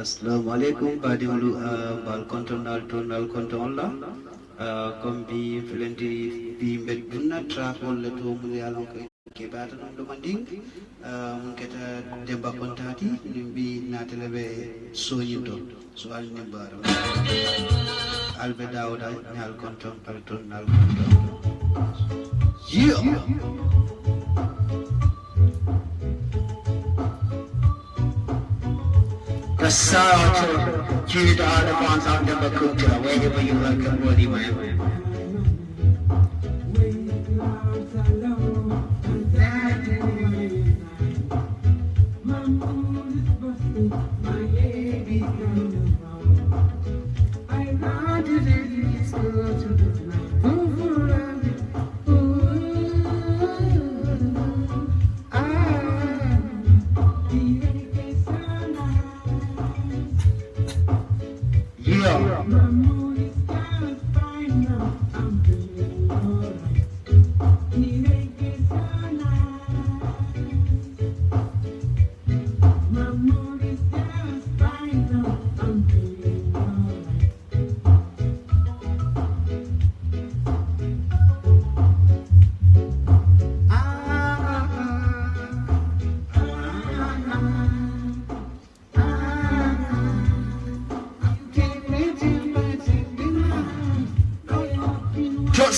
assalamu alaikum baadiŋolu uh, bal kontonal to nal konton la uh, comme bi felenti bi mbed dunna trafol le to mu yalon ko ke bata non do manding. Uh, mun keta demba kontati nim bi natele be soñinto so al ni baro albe dawda nyal konton pal to nal konton yeah sorrow to, to the other ones the Bakuta, wherever you look and where you went.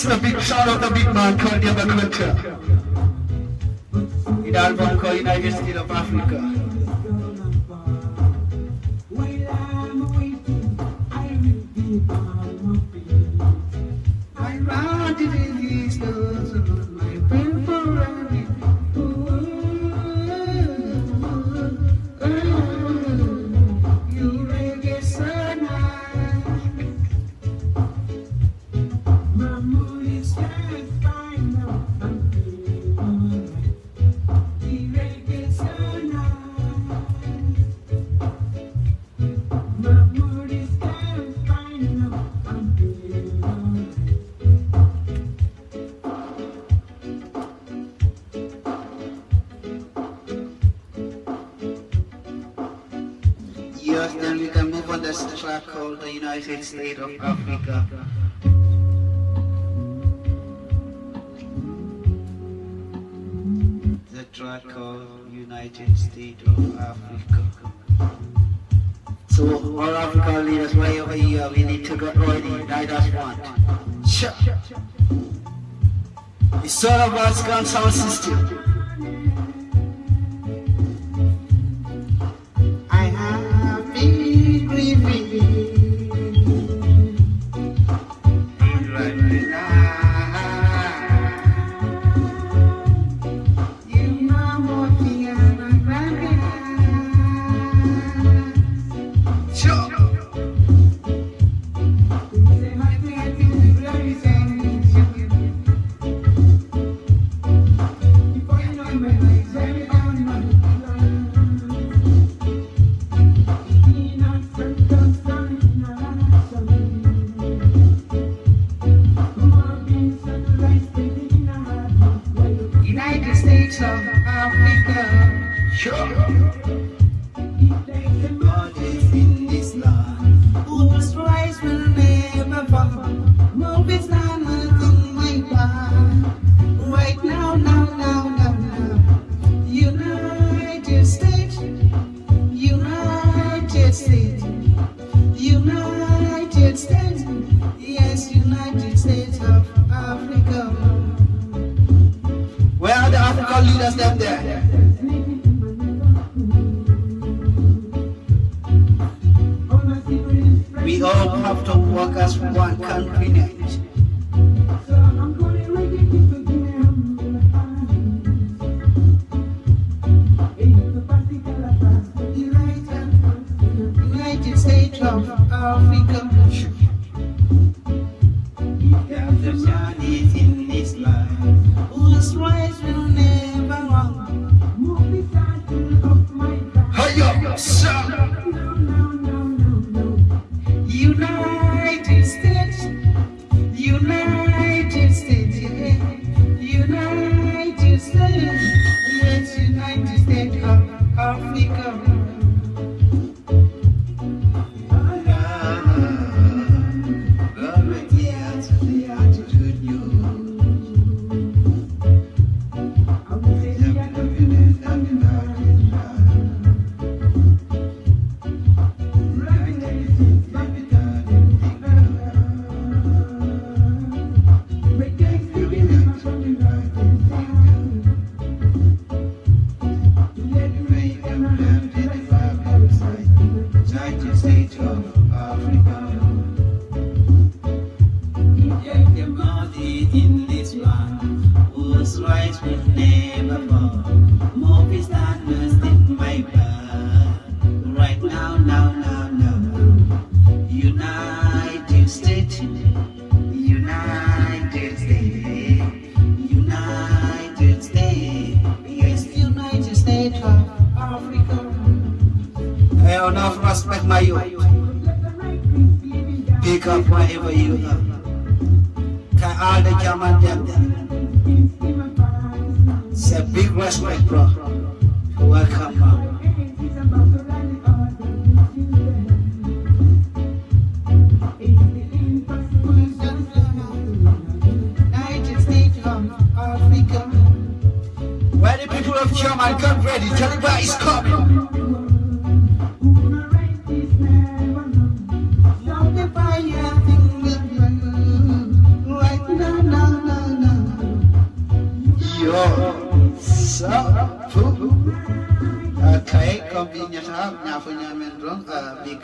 Just a big shout out the big man called Diego Culture. In album called United States of Africa. United States of Africa. The track called United States of Africa. So, all African leaders, wherever you are, we need to get ready. Night as one. Sure. It's all about Scan Sound System.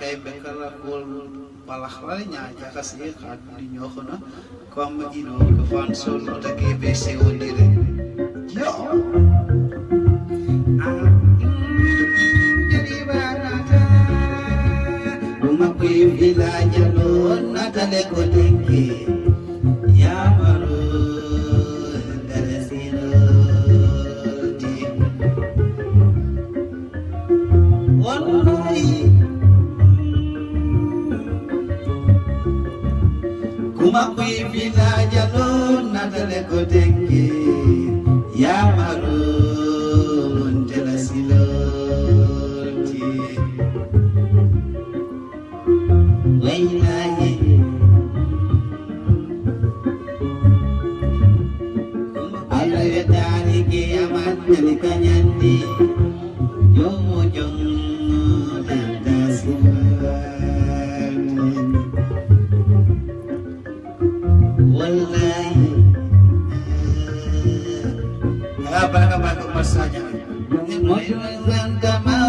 Kay be kala kol balax la nya jaka si xat di ñoo xona comme ino ko fan sol no ta ke be se wondire yo Jadi barata, Uma kwi village lo natale ko tenke makuy bila jalon na dale ko dengi ya maru Wallahi Apa kabar masanya Moyulan kama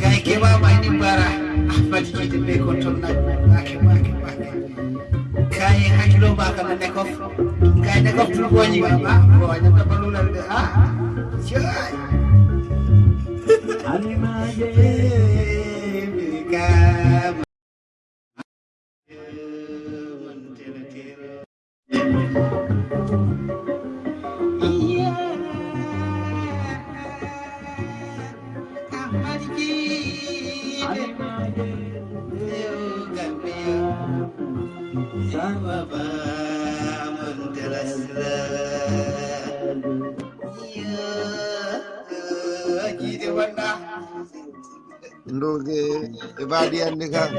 kay keɓama ini mbara ahmadi jiide ɓe kon toon naɗɗum ɓake ɓake ɓake kay hakkilo mbaka no nekof. Kay nekof tulgoji mama ko wañata balulal ɓe a cay e baɗi andi kam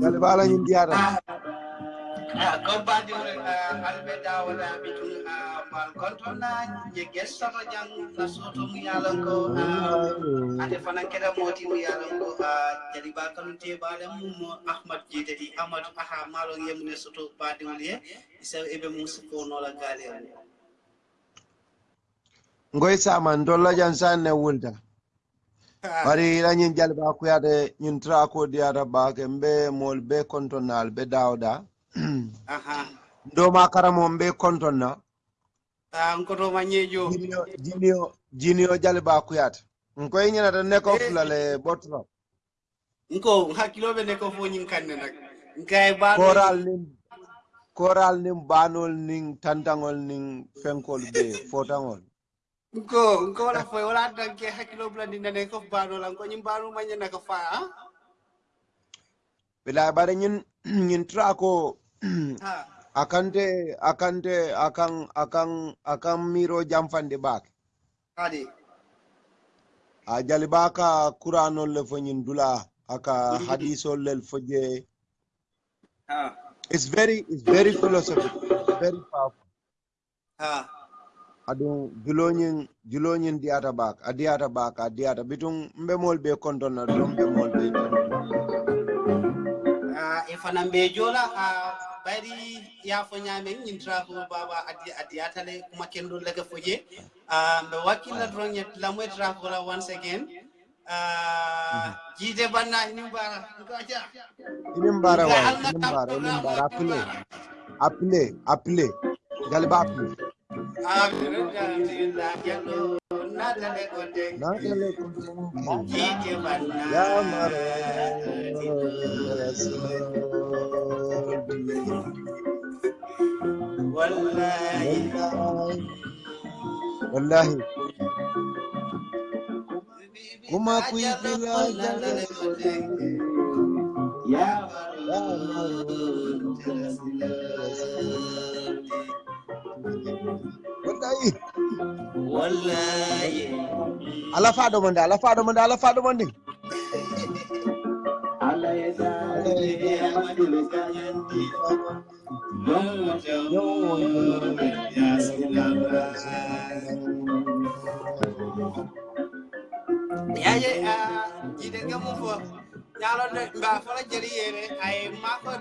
gale ko ala ñin ndiyata Kompani albe dawala bitu mal kontona je gessama jang na soto mu yalan ko ate fanan keda moti mu yalan ko jadi bakal te bale mu mo ahmad jite di ahmad aha malo yemne soto badi wuli isa ebe mu ko la gale ngoy sama ndolla jan sanne wulda bari lañin jalba kuyade ñin trako diyata bake mbe mol be kontonal be dawda aha. Ndoma karamo mbe kontonna ah nkoto manyejo. Jinio jinio jinio jaliba kuyata nkoy ñinata neko fulale botro. Nko hakkiloɓe ne ko fo ñing kanne nak nkay ba koral nin koral nin banol nin tantangol nin fenkol be fotangol nko nko wala foy wala danke hakkilo blandi nane ko bano lan ko ñim bano manye naka fa ah bila bare ñin ñin trako ha. akante akante akan akan akan miro jamfande bak. Adi. A jaliba ka kuranol le fo ñin dula aka hadisol lel fo je. Ha. It's very it's very philosophical very powerful. Ha aɗum juloñin juloñin diyata bak a diyata bak a diyata bitum mbemol ɓe kontonna ɗo mbemol ɓe ah, e fanan ɓe joola a bari yaafo ñaamen ñintira ko baba a diyatale kuma kenɗol lega foje. Ah, mbe wakkilla doron yet lamoytira kola once again. Ah, jiide banna inin mbara gaja inin mbara wa inin mbara inin mbara appelé appelé appelé galiba appelé wallahi. kuma ku yi fila ya maro wallahi. Ala faɗo mon de ala faɗo mon de ala faɗo mon de ya ya ya ya jide gamu fo. Nyalo de ba fala jeri yere ay mako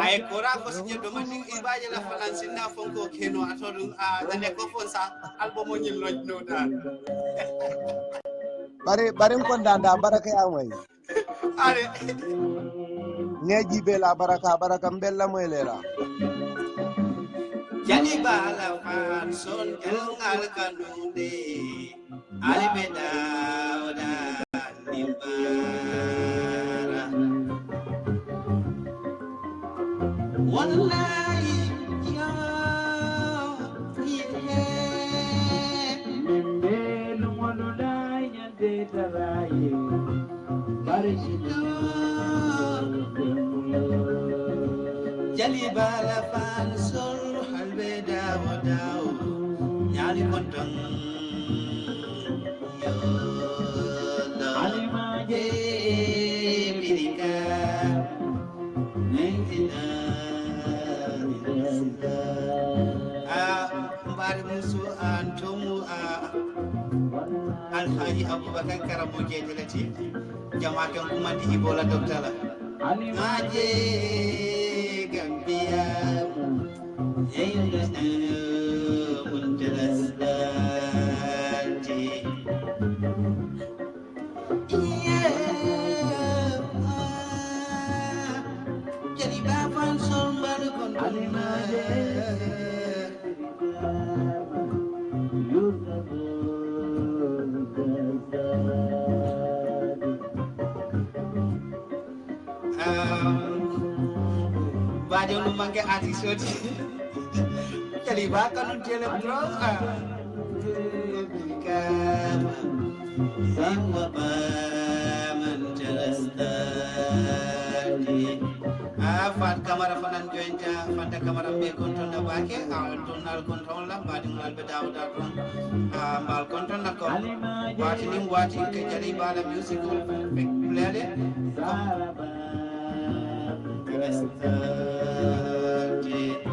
ay kora ko sinye do mandi ibaje la falan sinna fonko keno atodun a dane ko fon sa album o nyil loj no da bare bare kondanda baraka yamoy are ngeji be la baraka baraka mbella moy lela jadi bala fan son kalngal kanunde ali beda jali bala fan sol halbe dawo dawo nyali kontong alhaji abubakar karamo jejelati jama kan kuma di ibola doktala ngaje gambia. Yayundasna muntalasdati jadi bapan sombal kontona artisodi jadi bahkan nu jele bro Semua paman jelastadi Afat kamara fanan joinja fanta kamara be konton na bake al tonal konton la badi ngal be daw da kon mal konton na ko wati wati ke bala music Yeah.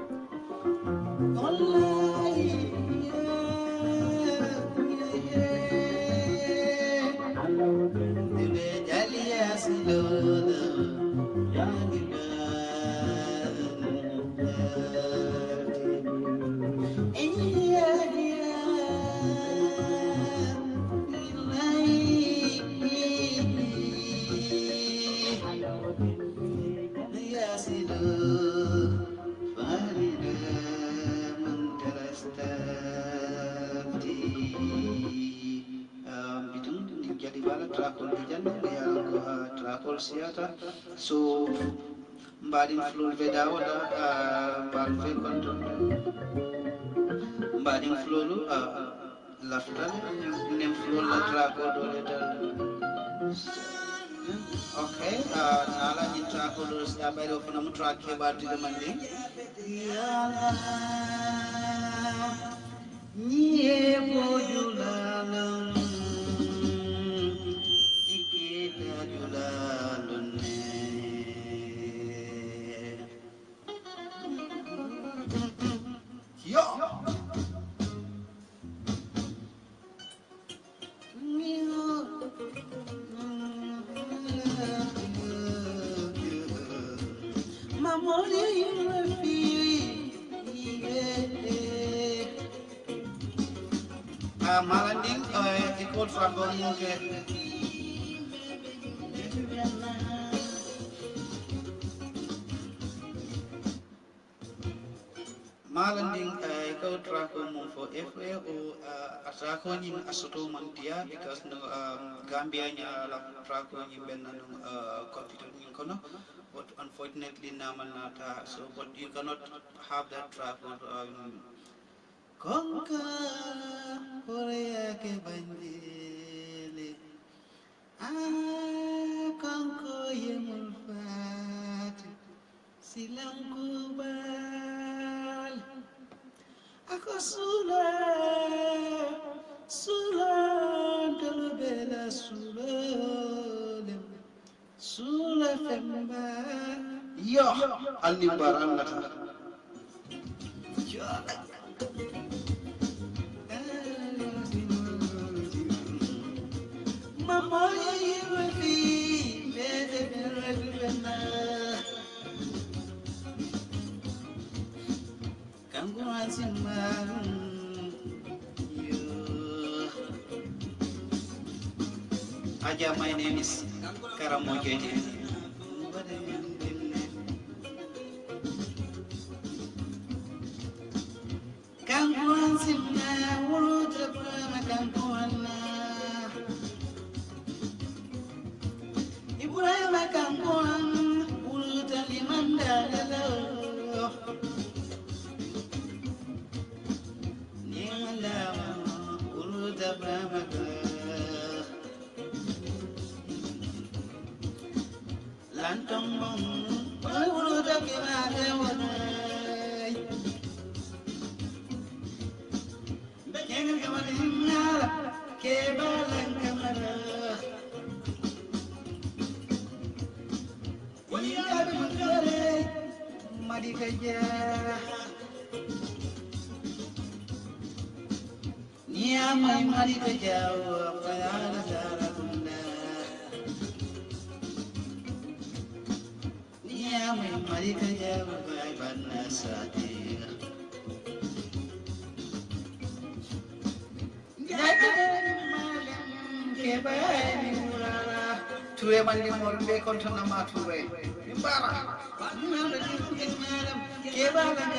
mbaɗin flol veda wala mbal fe konton mbaɗin flolu laftal nen flol la trago dole dal. Ok nala ñin trago ɗo sa ɓayɗo fana mo tra keɓatude man ni ñiye bojulalam Malanding eh, ikut franco muke. Malanding eh, ikut franco mum fo FA o atako nyim asoto man because no um, Gambia nya la franco nyim ben no uh, computer nyin kono. But unfortunately namal nata so but you cannot have that track um, কঙ্কাল করে একে বান্দিলে কঙ্ক এমন ফাট ছিলাম কুবাল আকো সুলা সুলা ডল বেলা সুলা suula femba yo anni baranata yo My name is Karamojete. Amen.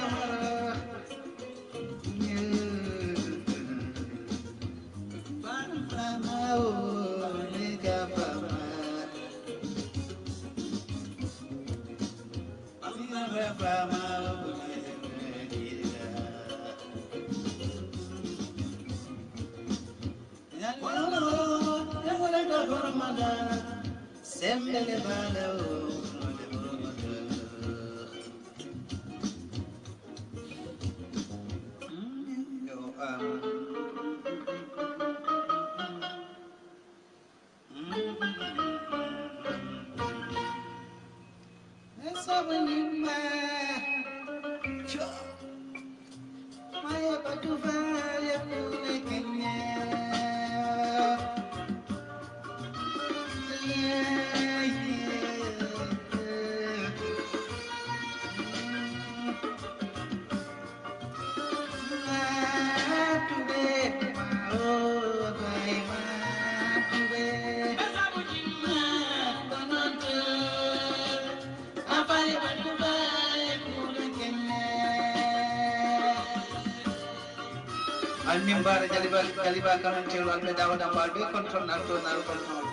Almimbara Jaliba Jaliba Kanan Chelo Alpe Dawada Palbe Kontrol Narto Naru Kontrol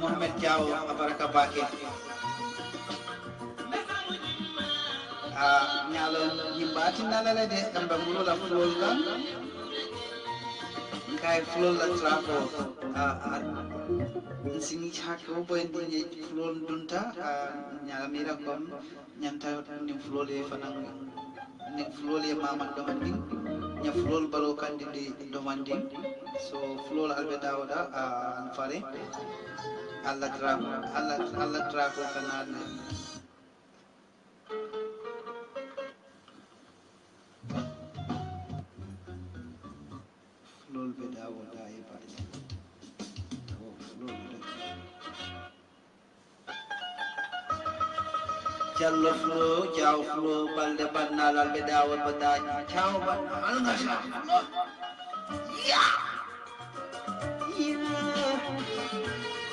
Muhammad Jao Abaraka Baki Nyalo Nyimba Tinalale Dambamulu La Fulgan fulol dunta kom domanding domanding so ah fare alla tra alla alla tra ko olveda olveda yaparız. Challo flo, chao flo, balde banna lalbeda olveda, chao banna, anlaşa flo. Ya! Ya!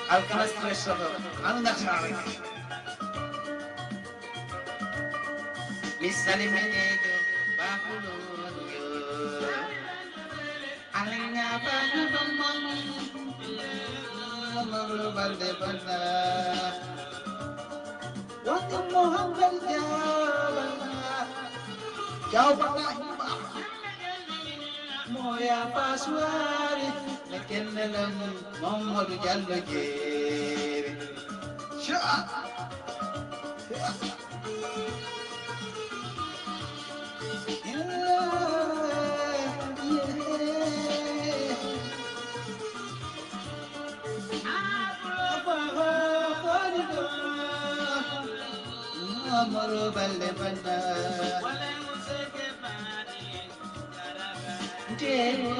Arkadaşlar yaşadı, anlaşa flo. Misali melek Waktu Muhammad jawabana Jawabana Moya paswari Lekin dalam Muhammad Jallo jere Syah moro balle balla wala musake mani dero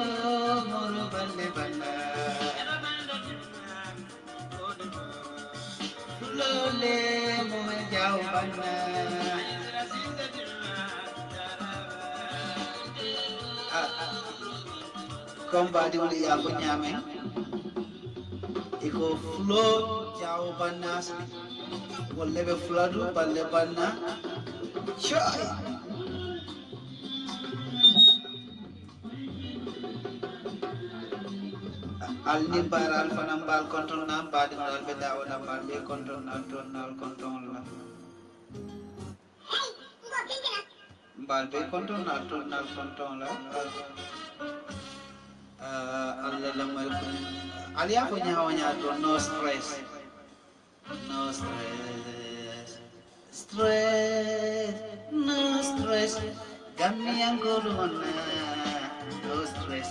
moro balle. Balla lole mo jao balla ah, ah. eh? flow jau banda wolle ɓe fuladu balle banna coy alni mbaral fana mbal konton na mbaɗinal ɓe dawoɗa mbal ɓe konton nal ton nal konton la mbal ɓe konton nal ton nal konton la allah lamar kun aliya ko ñawaña to no stress Nos tres, tres, nos tres, cambian corona, los tres.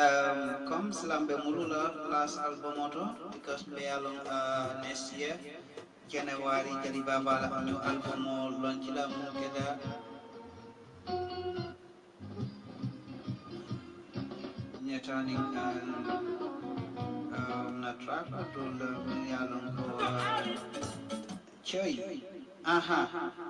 Um, comme slambe mulula las albumoto? Because be along uh, next year January jadi baba la new album launch la mungkeda nyatani kan um, na track atul uh, along ko uh, choy uh, uh, aha.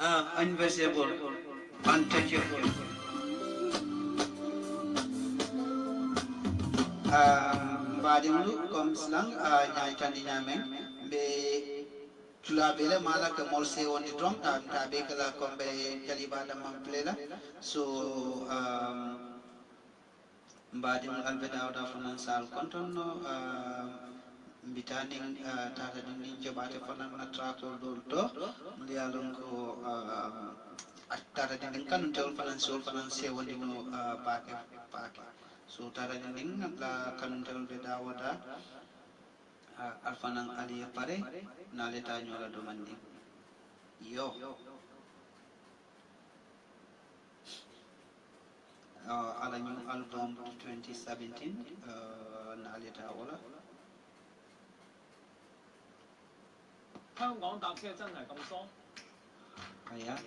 Uh, invisible, untouchable. mbaɗimlu comme slang ñaytandi ñamen ɓe tulaɓele mala ke mol se wonde toon taɓe kala komɓe jalibaɗa man plela so mbaɗimlu alɓe dawda fanan sal kontonno mbitani tata ɗin ɗin joɓate fanan natrakol ɗol to. Mbiyalon ko tata ɗin ɗin kanum tewol fanan sewol fanan sewondino paake paake. So tara ɗin la kanumtewol ɓe dawoda alfanan aliye pare naleta ñola doman ɗin yo. Ala new album 2017 uh, naleta 香港搭车真系咁疏， kaya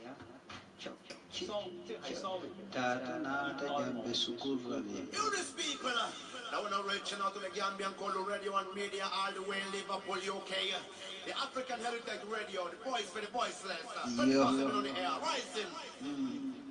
chok 疏即系 sorry。 tata nata jambe sukurrale You this people, uh, now we're not reaching out to the Gambian Colo Radio and Media all the way in Liverpool, UK. uh, The African Heritage Radio, the voice for the voiceless. Uh, 24/7 on the air, rising. jam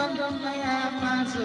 con con maya masu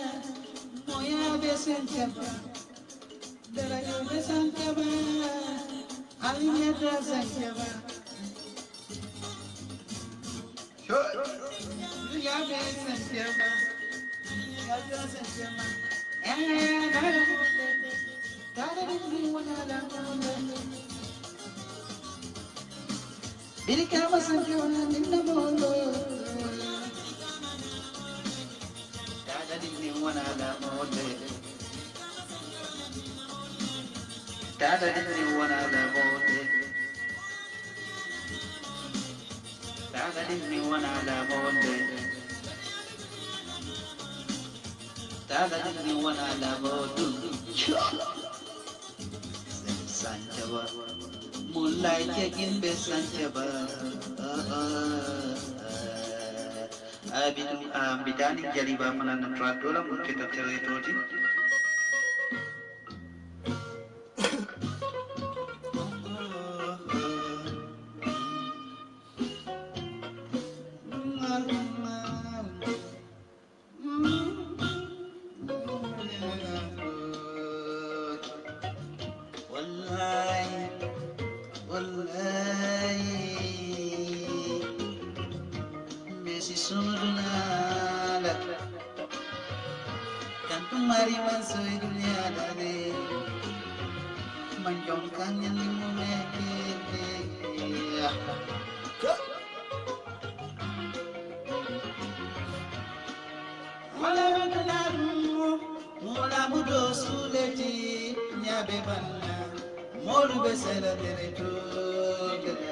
be senteba dara yo be senteba ali me tra senteba ya be senteba ya be senteba eh dara yo be dara yo be wona dara yo be Biri kama sanke wana ninna molo وانا مودد تعال نجري وانا مودد تعال نجري وانا مودد تعال نجري وانا مودد Moonlight again, best and ever. Sanjaba. Abidum ambidani jadi bapanan tradola mun kita territori. Wallahi, Messi sono dunala, kantu mari mansoi dunia dade, manjong kangen limu meke. Wala bakalamu Mola mudo suleti Nyabe banna Molu besela tereto suleti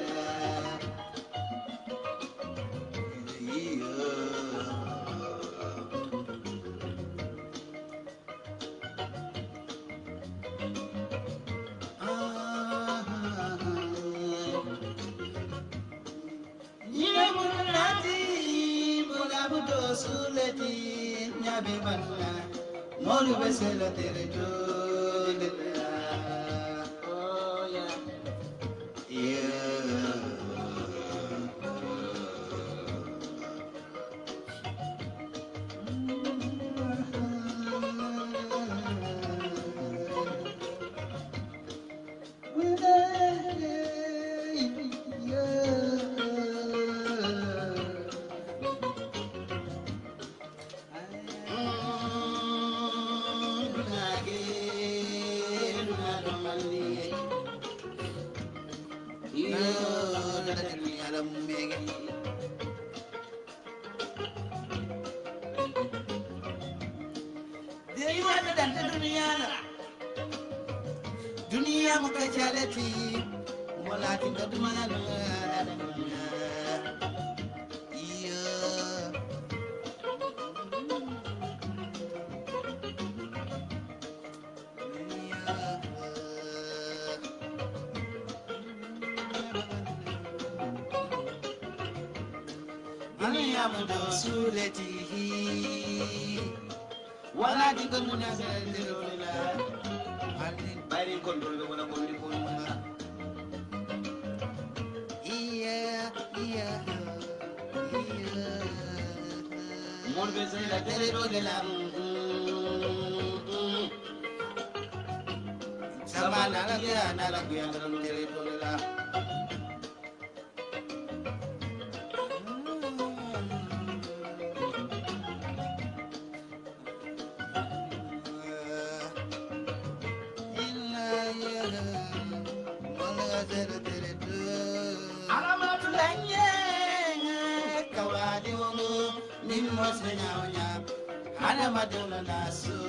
laisser la terre et tout. duniyaana duniya, mu ka calati walakin ka dumana lagi alhamdulillah Ana madula nasu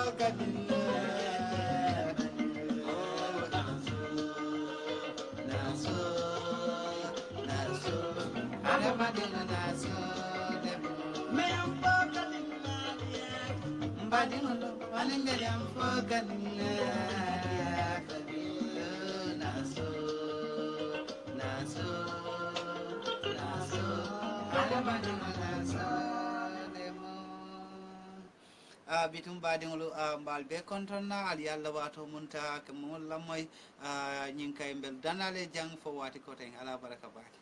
mbadina naso debbo miyam fokanilaayak mbadino ɗo wani mbeɗam fokanilaa kabillo naso naso naso ala mbadino naso bitum baadiŋolu mbaal be kontonna ali ye alla waato munta ke momol lammoy ñiŋ kay mbel danale jaŋ fo waati koteŋ ala baraka baake